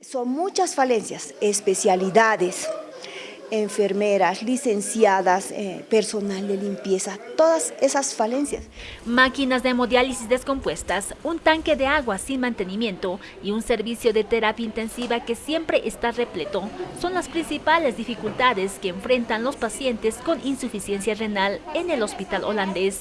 Son muchas falencias, especialidades, enfermeras, licenciadas, eh, personal de limpieza, todas esas falencias. Máquinas de hemodiálisis descompuestas, un tanque de agua sin mantenimiento y un servicio de terapia intensiva que siempre está repleto son las principales dificultades que enfrentan los pacientes con insuficiencia renal en el hospital holandés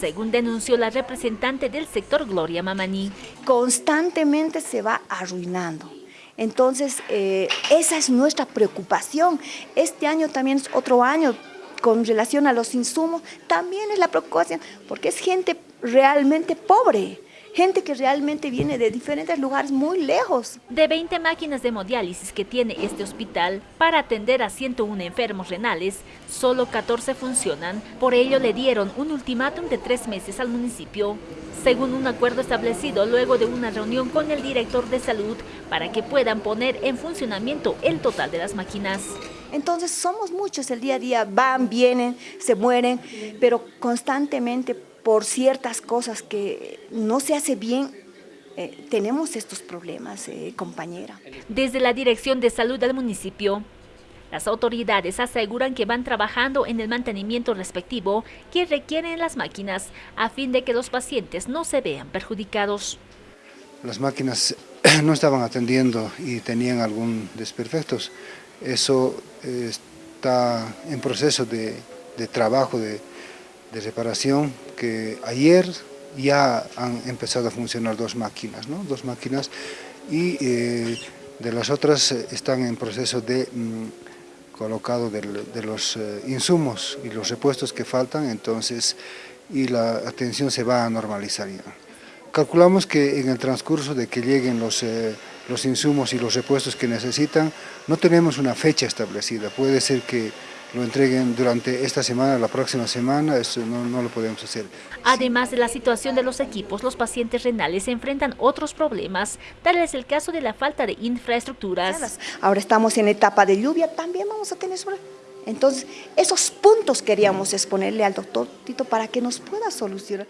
según denunció la representante del sector Gloria Mamani. Constantemente se va arruinando. Entonces, eh, esa es nuestra preocupación. Este año también es otro año con relación a los insumos, también es la preocupación, porque es gente realmente pobre gente que realmente viene de diferentes lugares muy lejos. De 20 máquinas de hemodiálisis que tiene este hospital para atender a 101 enfermos renales, solo 14 funcionan. Por ello le dieron un ultimátum de tres meses al municipio, según un acuerdo establecido luego de una reunión con el director de salud para que puedan poner en funcionamiento el total de las máquinas. Entonces somos muchos, el día a día van, vienen, se mueren, pero constantemente por ciertas cosas que no se hace bien, eh, tenemos estos problemas, eh, compañera. Desde la Dirección de Salud del municipio, las autoridades aseguran que van trabajando en el mantenimiento respectivo que requieren las máquinas a fin de que los pacientes no se vean perjudicados. Las máquinas no estaban atendiendo y tenían algún desperfectos. Eso eh, está en proceso de, de trabajo, de, de reparación que ayer ya han empezado a funcionar dos máquinas, ¿no? dos máquinas y eh, de las otras eh, están en proceso de mm, colocado de, los insumos y los repuestos que faltan, entonces y la atención se va a normalizar ya. Calculamos que en el transcurso de que lleguen los, los insumos y los repuestos que necesitan, no tenemos una fecha establecida, puede ser que lo entreguen durante esta semana, la próxima semana, eso no, lo podemos hacer. Además de la situación de los equipos, los pacientes renales se enfrentan otros problemas, tal es el caso de la falta de infraestructuras. Ahora estamos en etapa de lluvia, también vamos a tener sobre... Entonces, esos puntos queríamos exponerle al doctor Tito para que nos pueda solucionar.